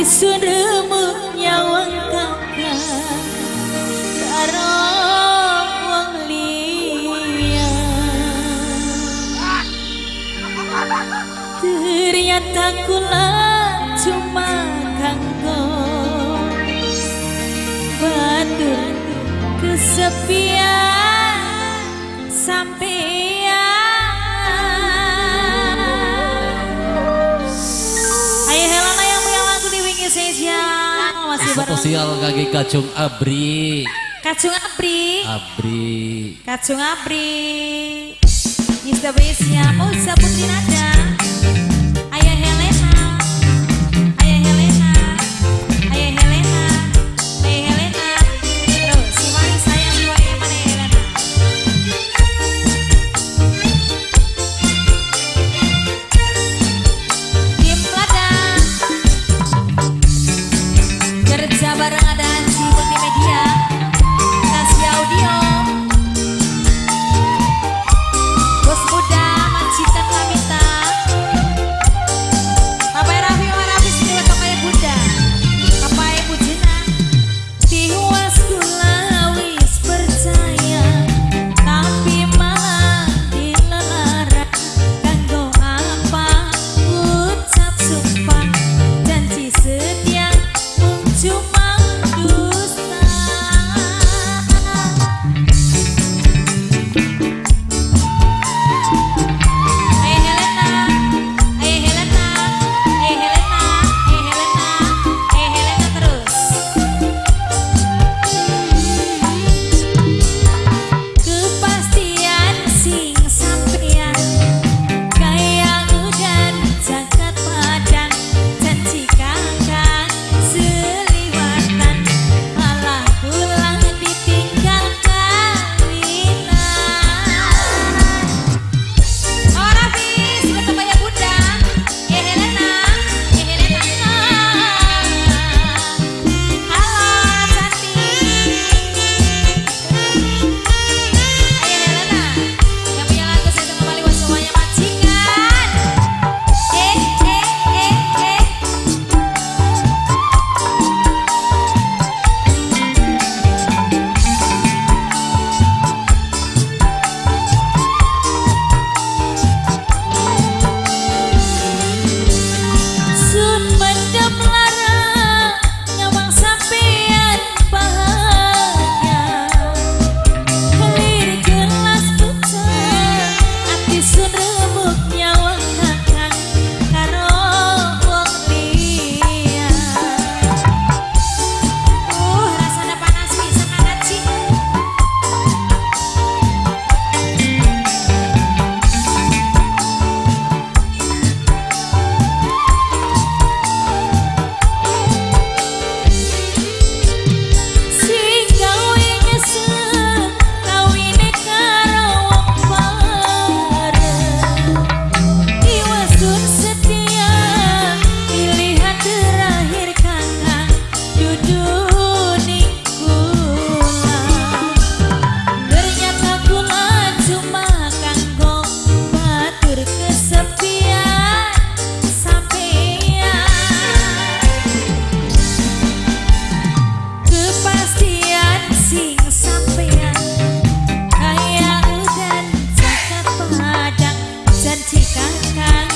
disuremu nyawang kakak karo wong liya ternyata kula cuma kanggo bandur kesepian spesial Spesial kaki kacung abri. kacung abri Abri. kacung abri Ini spesial oh Putri Nada bareng ada Haji Multimedia Kakak